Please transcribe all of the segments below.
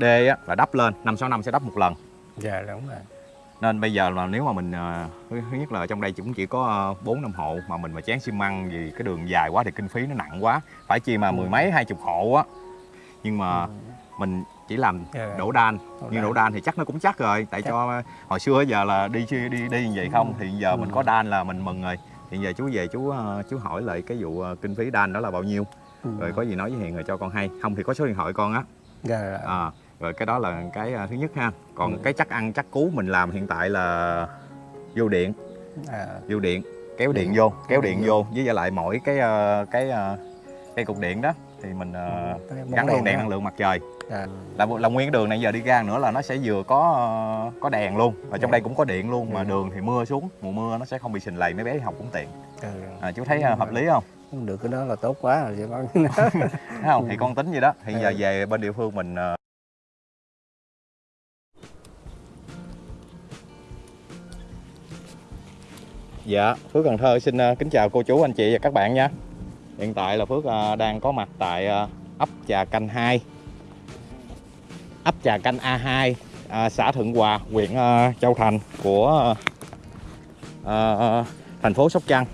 đê á, là đắp lên năm sáu năm sẽ đắp một lần. Dạ đúng rồi. Nên bây giờ là nếu mà mình ờ, thứ nhất là trong đây cũng chỉ có bốn năm hộ mà mình mà chán xi măng vì cái đường dài quá thì kinh phí nó nặng quá. Phải chi mà mười mấy hai chục hộ á. Nhưng mà mình chỉ làm Dạ. đổ đan. Đổ nhưng đan. đổ đan thì chắc nó cũng chắc rồi. Tại Chắc. cho hồi xưa giờ là đi đi đi, đi như vậy không? Thì giờ mình Ừ. có đan là mình mừng rồi. Thì giờ chú về chú ờ, chú hỏi lại cái vụ ờ, kinh phí đan đó là bao nhiêu? Ừ. rồi có gì nói với hiền rồi cho con hay. Không thì có số điện thoại con á. Dạ dạ. à, rồi cái đó là cái ờ, thứ nhất ha còn Ừ. cái chắc ăn chắc cú mình làm hiện tại là vô điện à, vô điện kéo điện vô kéo điện vô. với lại lại mỗi cái ờ, cái ờ, cái cục điện đó thì mình ờ, bóng gắn đèn đó. năng lượng mặt trời dạ. là là nguyên cái đường này giờ đi ra nữa là nó sẽ vừa có ờ, có đèn luôn và trong Dạ. đây cũng có điện luôn mà Ừ. đường thì mưa xuống mùa mưa nó sẽ không bị sình lầy mấy bé đi học cũng tiện Ừ. à, chú thấy ờ, hợp lý không không được cái đó là tốt quá rồi thấy không thì con tính vậy đó thì Ừ. giờ về bên địa phương mình Dạ, Phước Cần Thơ xin ờ, kính chào cô chú, anh chị và các bạn nha. Hiện tại là Phước ờ, đang có mặt tại ờ, ấp Trà Canh 2. Ấp Trà Canh A2, xã Thượng Hòa, huyện Châu Thành của thành phố Sóc Trăng.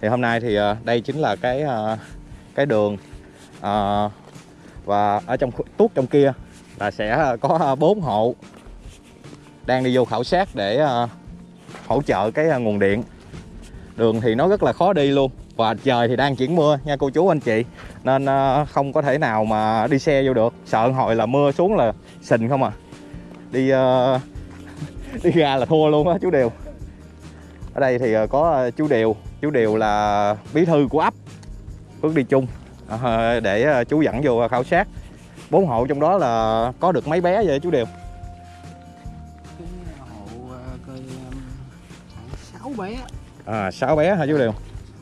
Thì hôm nay thì đây chính là cái cái đường và ở trong tuốt trong kia là sẽ có bốn hộ đang đi vô khảo sát để hỗ trợ cái à, nguồn điện. Đường thì nó rất là khó đi luôn và trời thì đang chuyển mưa nha cô chú anh chị. Nên à, không có thể nào mà đi xe vô được. Sợ hồi là mưa xuống là sình không à. Đi à, đi ra là thua luôn á chú Điều. Ở đây thì có chú Điều. Chú Điều là bí thư của ấp Phước đi chung. Để chú dẫn vô khảo sát. Bốn hộ trong đó là có được mấy bé vậy chú Điều? Bé à sáu bé hả chú Điều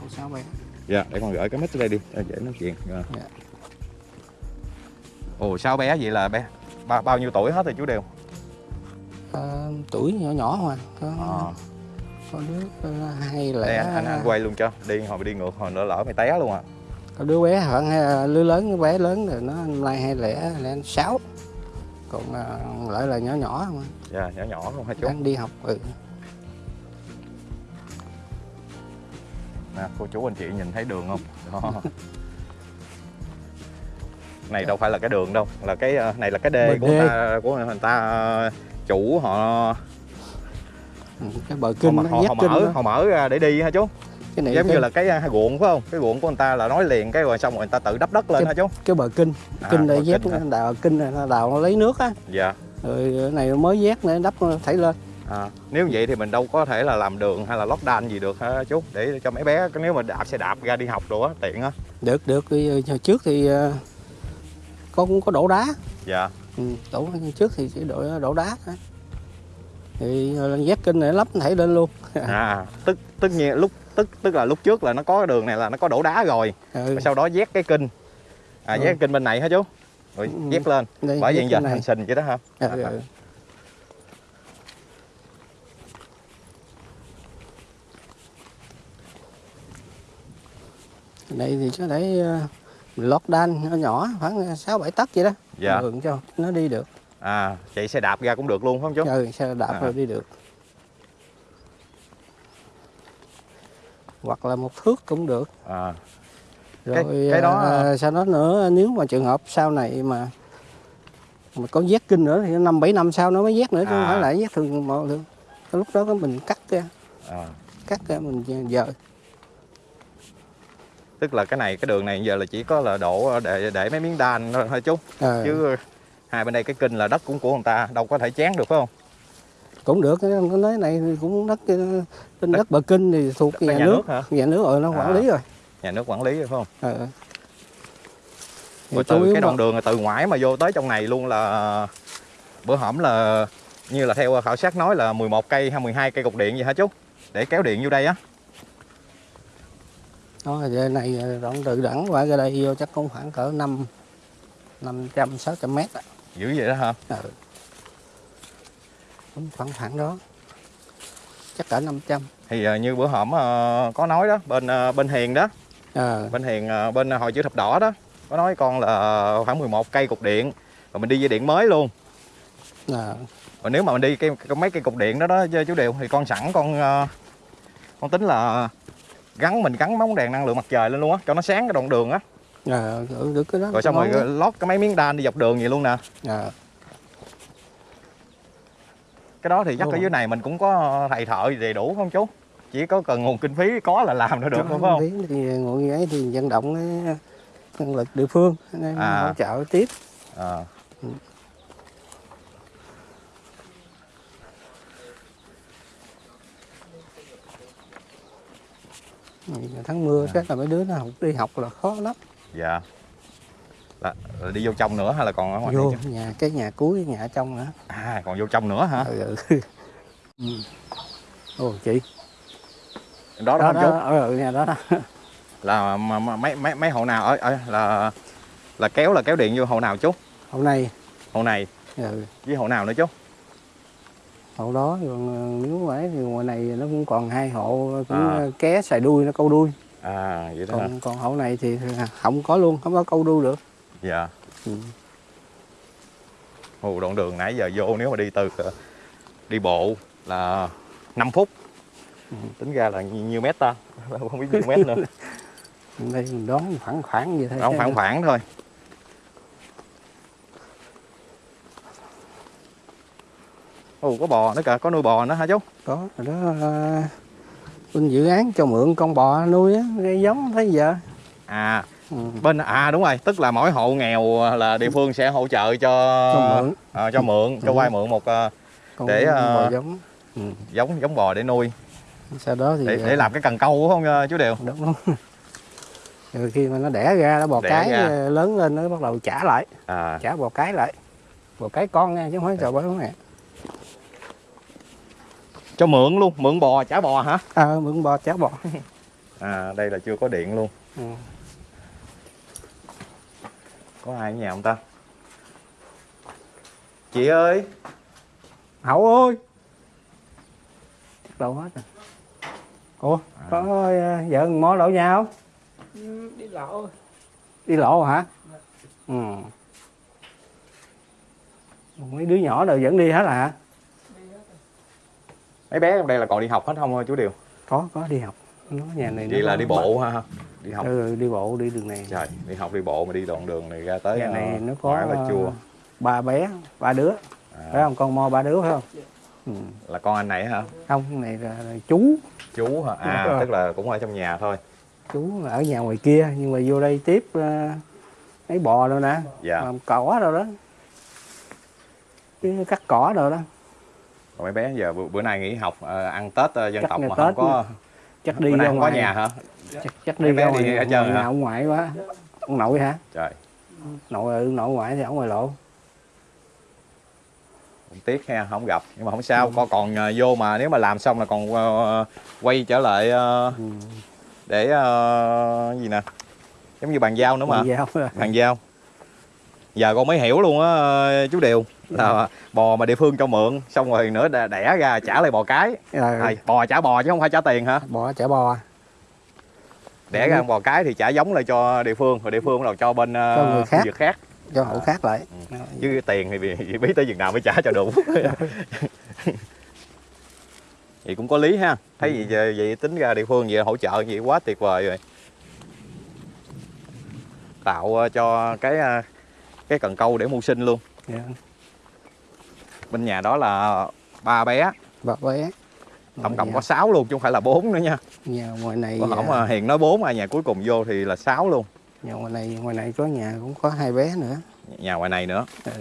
hộ sáu bé Dạ, để con gửi cái mic đây đi, cho dễ nói chuyện. Dạ. Dạ. Ồ, sáu bé vậy là bé bao, bao nhiêu tuổi hết rồi chú Điều? Ờ, tuổi nhỏ nhỏ mà có, Ờ, có đứa hai lẻ đây anh, anh, anh quay luôn cho, đi hồi đi ngược hồi nữa lỡ mày té luôn à. có đứa bé khoảng đứa lớn bé lớn rồi nó nay hai lẻ lẻ sáu còn ờ, lại là nhỏ nhỏ mà Dạ, nhỏ nhỏ luôn hả chú? đang đi học ừ. Nè, cô chú anh chị nhìn thấy đường không? Đó. này đâu phải là cái đường đâu, là cái ờ, này là cái đê Bên của đê. người ta của người ta ờ, chủ họ cái bờ họ, kinh họ, nó họ, kinh mở đó. họ mở ra để đi hả chú? cái này Giống cái, như là cái ruộng phải không? Cái ruộng của người ta là nói liền cái rồi xong rồi người ta tự đắp đất lên Cái- hả chú? cái bờ kinh À, kinh bờ để dép đào kinh này đào nó lấy nước á Dạ. rồi này mới vét để đắp thảy lên À, nếu vậy thì mình đâu có thể là làm đường hay là lót đan gì được hả chú? Để cho mấy bé nếu mà đạp xe đạp ra đi học đồ á tiện á. Được được. Cái, ờ, trước thì ờ, có cũng có đổ đá. Dạ. Ừ, đổ trước thì chỉ đổ đổ đá thôi. Thì ờ, vét kinh này lắp thảy lên luôn. À tức tất nhiên lúc tức tức là lúc trước là nó có cái đường này là nó có đổ đá rồi. Ừ. sau đó vét cái kinh. À Ừ. vét cái kinh bên này hả chú? Rồi Ừ. vét lên. Đây, bởi vậy giờ thành sình vậy đó hả? Ừ, À, à. ừ. Đây thì có thể ờ, lót đan nhỏ nhỏ khoảng sáu bảy tấc vậy đó. Dạ. Đường cho nó đi được. À chạy xe đạp ra cũng được luôn phải không chú? Ừ, xe đạp À. rồi đi được. Hoặc là một thước cũng được. À. Rồi Cái- cái đó- à, sau đó nữa nếu mà trường hợp sau này mà mà có vét kinh nữa thì năm bảy năm sau nó mới vét nữa chứ không À. phải là vét thường một lúc đó mình cắt ra. À. Cắt ra mình dời tức là cái này cái đường này giờ là chỉ có là đổ để để mấy miếng đan thôi chú. Ờ, chứ hai bên đây cái kinh là đất cũng của người ta đâu có thể chán được phải không? Cũng được cái này cũng đất trên đất bờ kinh thì thuộc Đất nhà, nhà nước. nước hả? nhà nước rồi nó quản À. lý rồi. Nhà nước quản lý phải không. Thì rồi từ cái mà- đoạn đường từ ngoài mà vô tới trong này luôn là bữa hổm là như là theo khảo sát nói là 11 cây hay 12 cây cục điện gì hả chú? Để kéo điện vô đây á đó giờ này ờ, đoạn từ đẳng qua ra đây vô chắc cũng khoảng cỡ năm năm trăm sáu trăm mét á. dữ vậy đó hả? Ừ. Cũng khoảng khoảng đó. Chắc cả 500 thì ờ, như bữa hổm ờ, có nói đó bên ờ, bên hiền đó. À, bên hiền ờ, bên hội chữ thập đỏ đó có nói con là khoảng 11 cây cục điện rồi mình đi dây điện mới luôn. À, còn nếu mà mình đi cái, cái mấy cây cục điện đó đó chú điều thì con sẵn con ờ, con tính là gắn mình gắn bóng đèn năng lượng mặt trời lên luôn á cho nó sáng cái đoạn đường á. À, được, cái đó rồi xong rồi á. lót cái mấy miếng đan đi dọc đường vậy luôn nè. À, cái đó thì chắc ở dưới này mình cũng có thầy thợ gì đầy đủ không chú? Chỉ có cần nguồn kinh phí có là làm được được Cho không phải không? thì ngồi như ấy thì vận động nhân lực địa phương nên À. hỗ trợ tiếp. À. tháng mưa À. chắc là mấy đứa nó học đi học là khó lắm. Dạ. Là, là đi vô trong nữa hay là còn ở ngoài vô này chứ? nhà cái nhà cuối cái nhà ở trong nữa. À còn vô trong nữa hả? Ừ, ừ. ừ. ồ chị. Đó đó, đó đó ở nhà đó đó. Là mấy mấy mấy hộ nào? Ở, ở là là kéo là kéo điện vô hộ nào chú? Hôm nay. Hộ này. Ừ. với hộ nào nữa chú hộ đó còn ờ, nếu phải thì ngoài này nó cũng còn hai hộ cũng À. ờ, ké xài đuôi nó câu đuôi. À vậy đó hả? Còn còn hộ này thì không có luôn không có câu đuôi được. Dạ. Ừ. Ồ, đoạn đường nãy giờ vô nếu mà đi từ ờ, đi bộ là 5 phút. Ừ. tính ra là nhiêu, nhiêu mét ta không biết nhiêu mét nữa. Đây mình đoán khoảng khoảng vậy thôi không khoảng khoảng thôi Ồ có bò nữa kìa có nuôi bò nữa hả chú có đó ờ, bên dự án cho mượn con bò nuôi á gây giống thấy giờ à ừ. bên à đúng rồi tức là mỗi hộ nghèo là địa phương sẽ hỗ trợ cho cho mượn. À, cho mượn cho Ừ. vay mượn một ờ, con để, ờ, bò giống. Ừ. giống giống bò để nuôi. Sau đó thì để, để làm cái cần câu phải không chú điều? Đúng đúng rồi khi mà nó đẻ ra nó bò Đẻ cái ra. lớn lên nó bắt đầu trả lại. À. Trả bò cái lại. Bò cái con nha chứ không phải bò mẹ cho mượn luôn mượn bò trả bò hả? Ờ mượn bò trả bò. À đây là chưa có điện luôn. Ừ. có ai ở nhà không ta? Chị ơi! Hậu ơi! Đâu hết rồi. Ủa À. có ờ, vợ mó lỗ nhà không? Ừ, đi lộ. Đi lộ hả? Ừ. Mấy đứa nhỏ đều vẫn đi hết à mấy bé trong đây là còn đi học hết không chú điều? Có có đi học. Nó nhà này vậy nó là đi bộ ha đi học. Ừ, đi bộ đi đường này. Trời đi học đi bộ mà đi đoạn đường này ra tới nhà này ờ, nó có là chua ờ, ba bé ba đứa. Phải à, không? Con mo ba đứa phải không? Ừ. là con anh này hả? Không cái này là, là chú. Chú hả? À Đúng rồi. tức là cũng ở trong nhà thôi. Chú là ở nhà ngoài kia nhưng mà vô đây tiếp ờ, lấy bò đâu nè. Dạ. Làm cỏ đâu đó. Chứ cắt cỏ đâu đó còn mấy bé giờ bữa, bữa nay nghỉ học ờ, ăn tết ờ, dân Chắc tộc mà Tết không có chắc đi bữa nay ra không có ngoài. nhà hả? Chắc, chắc đi ra đi ngoài, ở ngoài, chơi hả? ông ngoại quá. Ông nội hả? Trời. Nội ừ, nội ngoại thì ở ngoài lộ. Tiếc ha không gặp. Nhưng mà không sao con còn ờ, vô mà nếu mà làm xong là còn ờ, quay trở lại ờ, ừ. để ờ, gì nè? Giống như bàn giao nữa mà. Đi giao. Bàn giao giờ con mới hiểu luôn á ờ, chú điều. Là bò mà địa phương cho mượn xong rồi nữa đẻ- ra trả lại bò cái. Rồi, à, bò trả bò chứ không phải trả tiền hả? Bò chả bò. Đẻ ra bò cái thì trả giống lại cho địa phương rồi địa phương bắt đầu cho bên ờ, Cho người khác. việc khác. Cho hộ khác lại. Chứ cái tiền thì bị- biết tới chừng nào mới trả cho đủ. Vậy cũng có lý ha. Thấy vậy, vậy, vậy tính ra địa phương vậy hỗ trợ vậy quá tuyệt vời rồi. Tạo ờ, cho cái ờ, cái cần câu để mưu sinh luôn. Dạ. bên nhà đó là ba bé. Bà bé. Tổng cộng nhà, có 6 luôn chứ không phải là bốn nữa nha. Nhà ngoài này có hổng à, mà hiền nói bốn mà nhà cuối cùng vô thì là 6 luôn. Nhà ngoài này ngoài này có nhà cũng có hai bé nữa. Nhà ngoài này nữa. Ừ.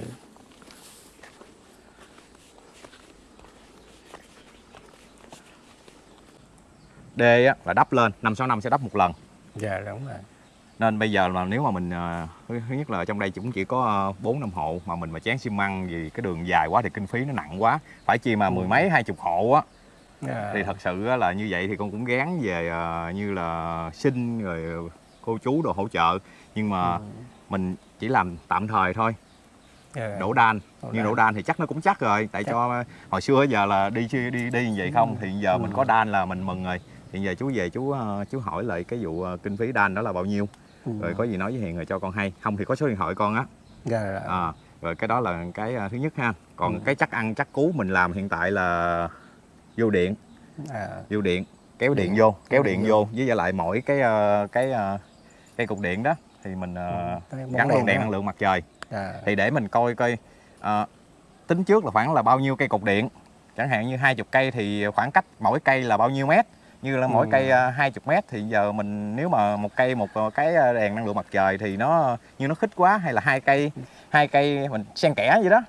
đê á, là đắp lên. Năm sáu năm sẽ đắp một lần. Dạ đúng rồi nên bây giờ mà nếu mà mình ờ, thứ nhất là trong đây cũng chỉ có bốn năm hộ mà mình mà chén xi măng vì cái đường dài quá thì kinh phí nó nặng quá phải chi mà mười mấy hai chục hộ á Dạ. thì thật sự là như vậy thì con cũng gán về ờ, như là xin rồi cô chú đồ hỗ trợ nhưng mà Ừ. mình chỉ làm tạm thời thôi Dạ. đổ đan Đổ nhưng đan. đổ đan thì chắc nó cũng chắc rồi tại Chắc. cho hồi xưa giờ là đi đi đi, đi như vậy không thì giờ mình Ừ. có đan là mình mừng rồi thì giờ chú về chú ờ, chú hỏi lại cái vụ ờ, kinh phí đan đó là bao nhiêu Ừ. rồi có gì nói với hiền rồi cho con hay. Không thì có số điện thoại con á. Dạ, dạ. à, rồi cái đó là cái à, thứ nhất ha. Còn Ừ. cái chắc ăn chắc cú mình làm hiện tại là vô điện. À, vô điện kéo điện Điện. vô kéo Điện điện vô. với lại mỗi cái ờ, cái ờ, cái cục điện đó thì mình món gắn đồ đèn năng lượng mặt trời. À, thì để mình coi coi ờ, tính trước là khoảng là bao nhiêu cây cục điện. Chẳng hạn như 20 cây thì khoảng cách mỗi cây là bao nhiêu mét như là mỗi Ừ. cây uh, 20 mét thì giờ mình nếu mà một cây một ờ, cái ờ, đèn năng lượng mặt trời thì nó như nó khích quá hay là hai cây hai cây mình xen kẽ vậy đó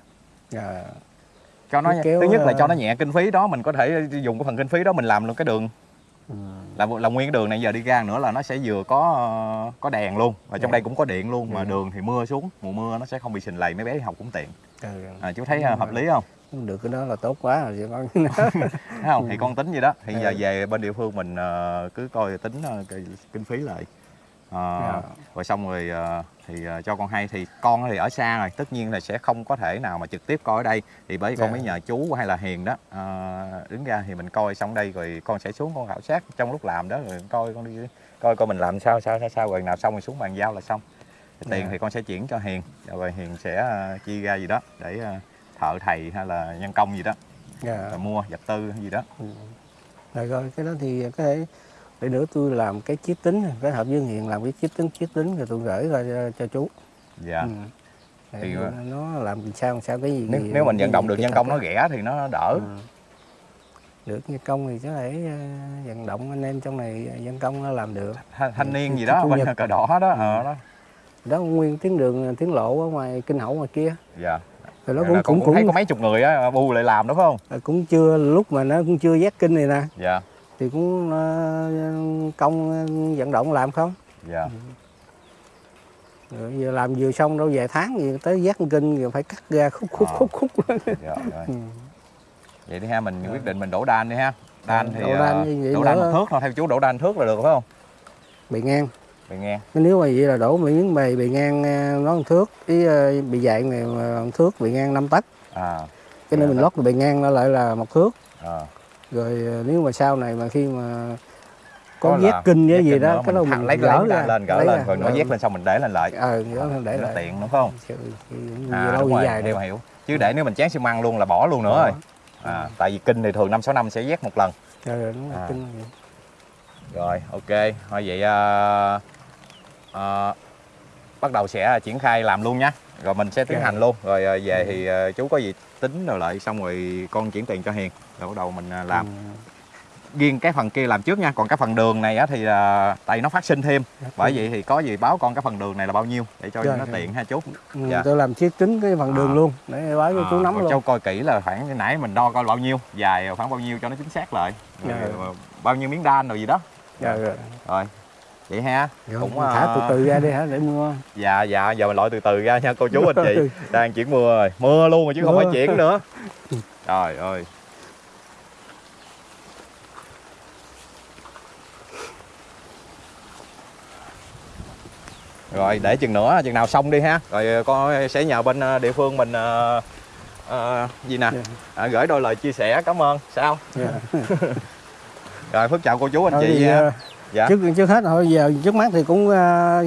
à, cho nó kéo, thứ nhất là cho nó nhẹ kinh phí đó mình có thể dùng cái phần kinh phí đó mình làm luôn cái đường ừ, là là nguyên cái đường này giờ đi ra nữa là nó sẽ vừa có có đèn luôn và trong Đèn. đây cũng có điện luôn mà Ừ. đường thì mưa xuống mùa mưa nó sẽ không bị sình lầy mấy bé đi học cũng tiện ừ. à, chú thấy hợp lý không được cái đó là tốt quá rồi con thấy không? Thì con tính vậy đó. Thì giờ Ừ. về bên địa phương mình ờ, cứ coi tính ờ, kinh phí lại. Dạ. rồi xong rồi thì cho con hay. Thì con thì ở xa rồi tất nhiên là sẽ không có thể nào mà trực tiếp coi ở đây. Thì bởi vì con Dạ. mới nhờ chú hay là hiền đó ờ, đứng ra thì mình coi xong đây rồi con sẽ xuống con khảo sát trong lúc làm đó rồi coi con đi coi coi mình làm sao sao sao sao. Rồi nào xong rồi xuống bàn giao là xong. Thì tiền Dạ. thì con sẽ chuyển cho hiền. Rồi hiền sẽ ờ, chi ra gì đó để thợ thầy hay là nhân công gì đó rồi mua vật tư gì đó. Ừ. rồi cái đó thì có thể để nữa tôi làm cái chiếc tính cái hợp với hiền làm cái chiếc tính chiếc tính rồi tôi gửi ra cho, cho chú. Dạ. Ừ. Thì, nó làm sao sao cái gì nếu, gì- nếu mình vận động được nhân công á. nó rẻ thì nó đỡ. Ừ. được nhân công thì có thể ờ, vận động anh em trong này nhân công nó làm được. Thanh, thanh niên Cái gì đó bên cờ đỏ đó ờ, đó. Đó nguyên tuyến đường tuyến lộ ở ngoài kinh hậu ngoài kia. Dạ rồi nó cũng cũng cũng thấy có mấy chục người á bu lại làm đúng không? Cũng chưa lúc mà nó cũng chưa giác kinh này nè. Dạ. Thì cũng ờ, công ờ, vận động làm không? Dạ. Rồi giờ làm vừa xong đâu vài tháng gì tới giác kinh rồi phải cắt ra khúc khúc Ờ. khúc khúc dạ rồi. Ừ. vậy đi ha mình quyết định mình đổ đan đi ha. Đan thì Đổ đan vậy đổ đan thước thôi theo chú đổ đan thước là được phải không? Bề ngang bị nghe nếu mà vậy là đổ miếng bề bề ngang ờ, nó một thước. Cái ờ, bề dày này mà một thước bề ngang 5 tấc à. Cái nơi Dạ, mình lót bề ngang nó lại là một thước. À. rồi ờ, nếu mà sau này mà khi mà có, là kinh với gì đó cái đó mình lấy gỡ ra lên gỡ lên rồi nó dét lên xong mình để lên lại. Ờ gỡ lên để nó lại. tiện đúng không? À, lâu đúng dài hiểu được. hiểu. Chứ để nếu mình chán xi măng luôn là bỏ luôn nữa rồi. À, tại vì kinh thì thường năm sáu năm sẽ vét một lần. Rồi đúng rồi, À. kinh. Rồi, ok. Thôi vậy à, à, bắt đầu sẽ triển khai làm luôn nhé. Rồi mình sẽ tiến hành luôn. Rồi à, về thì à, chú có gì tính rồi lại xong rồi con chuyển tiền cho Hiền. Rồi bắt đầu mình làm. Ừ. Riêng cái phần kia làm trước nha. Còn cái phần đường này á thì à, tại nó phát sinh thêm. Bởi vậy thì có gì báo con cái phần đường này là bao nhiêu để cho Rồi, nó rồi. tiện ha chú. Ừ, Dạ. tôi làm chiếc tính cái phần đường À. luôn để báo cho À, chú nắm luôn Châu coi kỹ là khoảng nãy mình đo coi bao nhiêu, dài khoảng bao nhiêu cho nó chính xác lại. Rồi, Dạ. bao nhiêu miếng đan rồi gì đó. rồi rồi, Rồi. Vậy ha. rồi Cũng, thả từ từ ra đi hả? Để mua. Dạ dạ giờ mình loại từ từ ra nha cô chú anh chị. Đang chuyển mưa rồi. Mưa luôn rồi chứ không Mưa. phải chuyển nữa. Trời ơi. Rồi để chừng nữa chừng nào xong đi ha. Rồi con sẽ nhờ bên ờ, địa phương mình ờ, ờ, gì nè? Dạ. à, Gửi đôi lời chia sẻ cảm ơn. Sao? Dạ. Rồi Phước chào cô chú anh Thôi chị thì, ờ, Dạ trước trước hết thôi giờ trước mắt thì cũng ờ,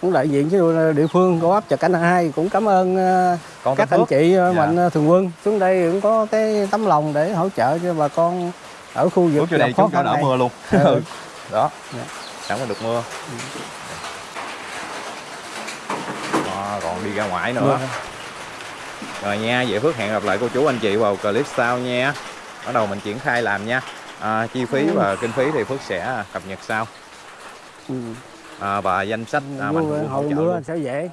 cũng đại diện với địa phương của ấp Trà Canh hai cũng cảm ơn ờ, Con các anh Phước chị ờ, Dạ. mạnh thường quân xuống đây cũng có cái tấm lòng để hỗ trợ cho bà con ở khu vực gặp đây khó khăn đỡ này. mưa luôn Ừ. Đó Dạ. Có được mưa Đó, còn đi ra ngoài nữa Mưa. Rồi nha, vậy Phước hẹn gặp lại cô chú anh chị vào clip sau nha Bắt đầu mình triển khai làm nha à, Chi phí Ừ. và kinh phí thì Phước sẽ cập nhật sau Ừ. à, Và danh sách à, mạnh thường quân hỗ trợ luôn sẽ dễ